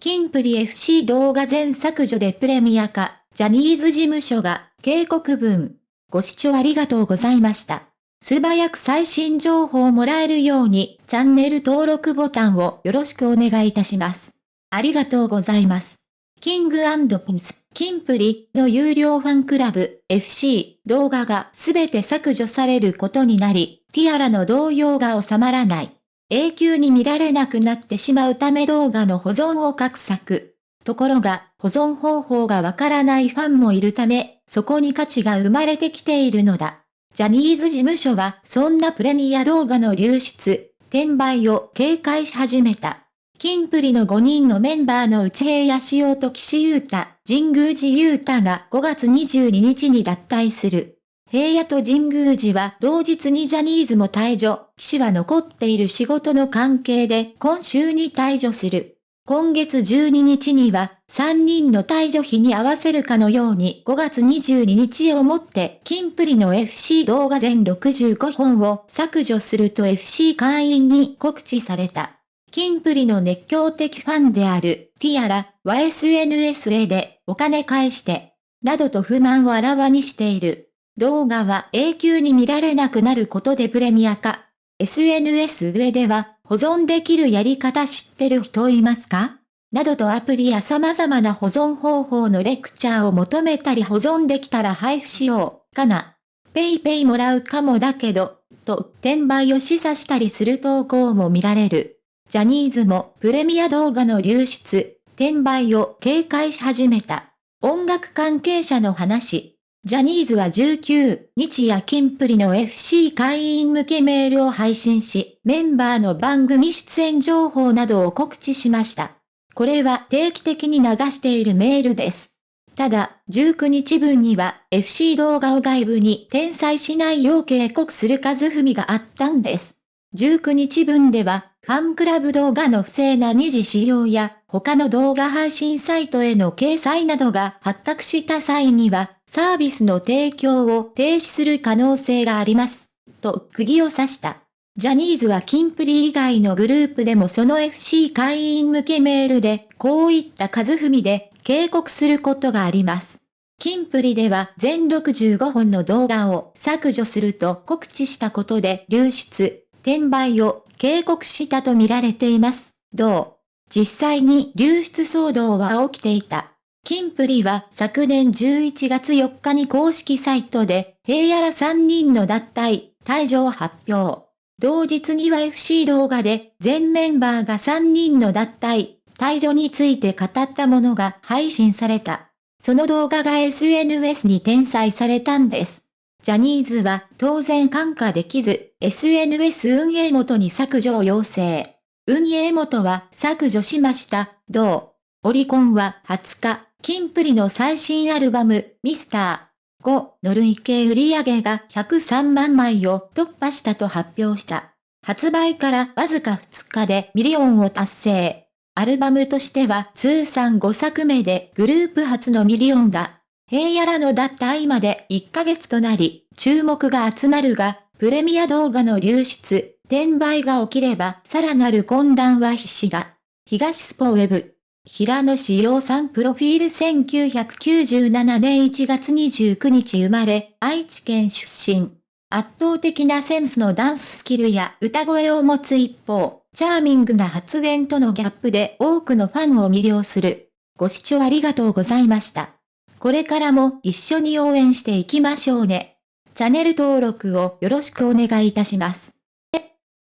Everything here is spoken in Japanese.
キンプリ FC 動画全削除でプレミア化、ジャニーズ事務所が警告文。ご視聴ありがとうございました。素早く最新情報をもらえるように、チャンネル登録ボタンをよろしくお願いいたします。ありがとうございます。キングピンス、キンプリの有料ファンクラブ FC 動画がすべて削除されることになり、ティアラの動揺が収まらない。永久に見られなくなってしまうため動画の保存を画策。ところが、保存方法がわからないファンもいるため、そこに価値が生まれてきているのだ。ジャニーズ事務所は、そんなプレミア動画の流出、転売を警戒し始めた。キンプリの5人のメンバーの内平や塩と岸優太、神宮寺優太が5月22日に脱退する。平野と神宮寺は同日にジャニーズも退場、岸は残っている仕事の関係で今週に退場する。今月12日には3人の退場日に合わせるかのように5月22日をもってキンプリの FC 動画全65本を削除すると FC 会員に告知された。キンプリの熱狂的ファンであるティアラは SNS へでお金返してなどと不満をあらわにしている。動画は永久に見られなくなることでプレミア化。SNS 上では保存できるやり方知ってる人いますか？などとアプリや様々な保存方法のレクチャーを求めたり保存できたら配布しよう、かな。ペイペイもらうかもだけど、と転売を示唆したりする投稿も見られる。ジャニーズもプレミア動画の流出、転売を警戒し始めた。音楽関係者の話。ジャニーズは19日やキンプリの FC 会員向けメールを配信し、メンバーの番組出演情報などを告知しました。これは定期的に流しているメールです。ただ、19日分には FC 動画を外部に転載しないよう警告する和文があったんです。19日分では、ファンクラブ動画の不正な二次使用や、他の動画配信サイトへの掲載などが発覚した際には、サービスの提供を停止する可能性があります。と、釘を刺した。ジャニーズはキンプリ以外のグループでもその FC 会員向けメールで、こういった数踏みで警告することがあります。キンプリでは全65本の動画を削除すると告知したことで流出、転売を警告したとみられています。どう実際に流出騒動は起きていた。キンプリは昨年11月4日に公式サイトで、平野ら3人の脱退、退場を発表。同日には FC 動画で全メンバーが3人の脱退、退場について語ったものが配信された。その動画が SNS に転載されたんです。ジャニーズは当然感化できず、SNS 運営元に削除を要請。運営元は削除しました。同オリコンは20日、キンプリの最新アルバム、ミスター5の累計売上が103万枚を突破したと発表した。発売からわずか2日でミリオンを達成。アルバムとしては通算5作目でグループ初のミリオンだ。平野らの脱退まで1ヶ月となり、注目が集まるが、プレミア動画の流出、転売が起きればさらなる混乱は必至だ。東スポウェブ平野志陽さんプロフィール1997年1月29日生まれ、愛知県出身。圧倒的なセンスのダンススキルや歌声を持つ一方、チャーミングな発言とのギャップで多くのファンを魅了する。ご視聴ありがとうございました。これからも一緒に応援していきましょうね。チャンネル登録をよろしくお願いいたします。